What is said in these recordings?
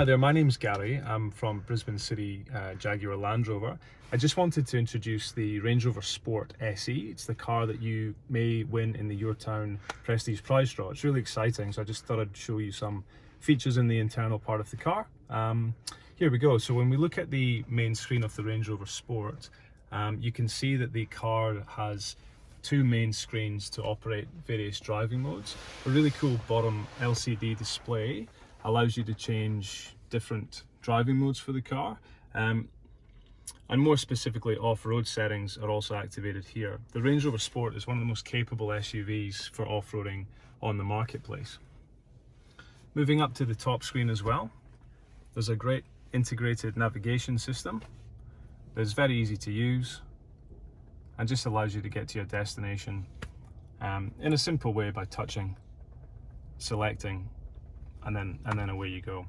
Hi there, my name's Gary. I'm from Brisbane City uh, Jaguar Land Rover. I just wanted to introduce the Range Rover Sport SE. It's the car that you may win in the Your Town Prestige Prize Draw. It's really exciting, so I just thought I'd show you some features in the internal part of the car. Um, here we go. So when we look at the main screen of the Range Rover Sport, um, you can see that the car has two main screens to operate various driving modes. A really cool bottom LCD display allows you to change different driving modes for the car. Um, and more specifically, off-road settings are also activated here. The Range Rover Sport is one of the most capable SUVs for off-roading on the marketplace. Moving up to the top screen as well, there's a great integrated navigation system that's very easy to use and just allows you to get to your destination um, in a simple way by touching, selecting and then and then away you go.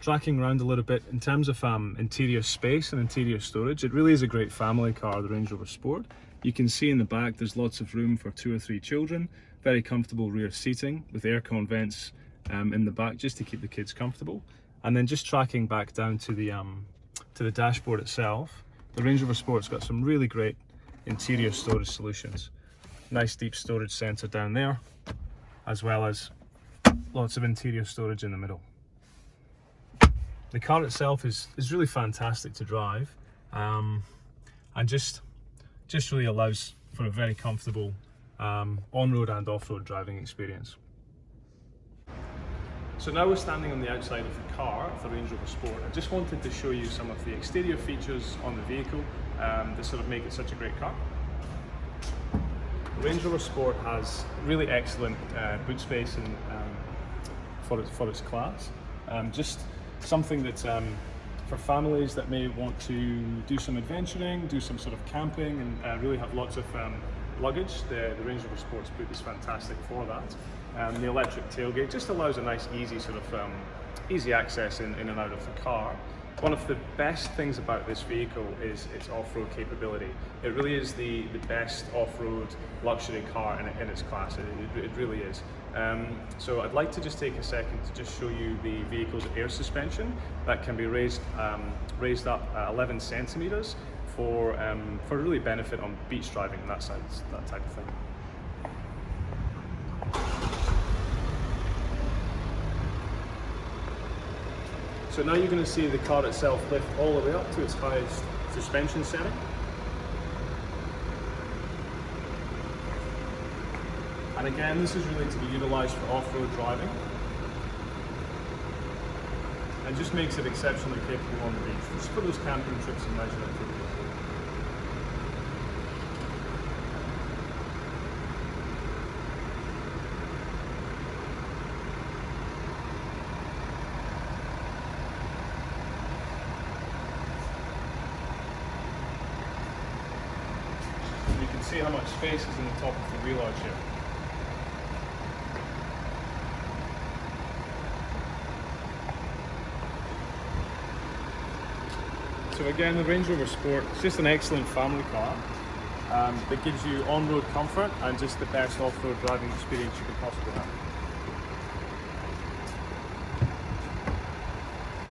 Tracking around a little bit in terms of um, interior space and interior storage it really is a great family car the Range Rover Sport. You can see in the back there's lots of room for two or three children very comfortable rear seating with aircon vents um, in the back just to keep the kids comfortable. And then just tracking back down to the um, to the dashboard itself the Range Rover Sport's got some really great interior storage solutions. Nice deep storage center down there as well as lots of interior storage in the middle. The car itself is, is really fantastic to drive um, and just, just really allows for a very comfortable um, on-road and off-road driving experience. So now we're standing on the outside of the car the Range Rover Sport. I just wanted to show you some of the exterior features on the vehicle um, that sort of make it such a great car. Range Rover Sport has really excellent uh, boot space and um, for its for its class. Um, just something that um, for families that may want to do some adventuring, do some sort of camping, and uh, really have lots of um, luggage. The, the Range Rover Sports boot is fantastic for that. Um, the electric tailgate just allows a nice, easy sort of um, easy access in, in and out of the car. One of the best things about this vehicle is its off-road capability. It really is the, the best off-road luxury car in, in its class, it, it, really is. Um, so I'd like to just take a second to just show you the vehicle's air suspension that can be raised, um, raised up 11 centimeters for, um, for really benefit on beach driving and that, side, that type of thing. So now you're going to see the car itself lift all the way up to its highest suspension setting. And again, this is really to be utilised for off-road driving. And just makes it exceptionally capable on the beach, just for those camping trips and leisure activities. See how much space is in the top of the arch here. So again, the Range Rover Sport, it's just an excellent family car um, that gives you on-road comfort and just the best off-road driving experience you could possibly have.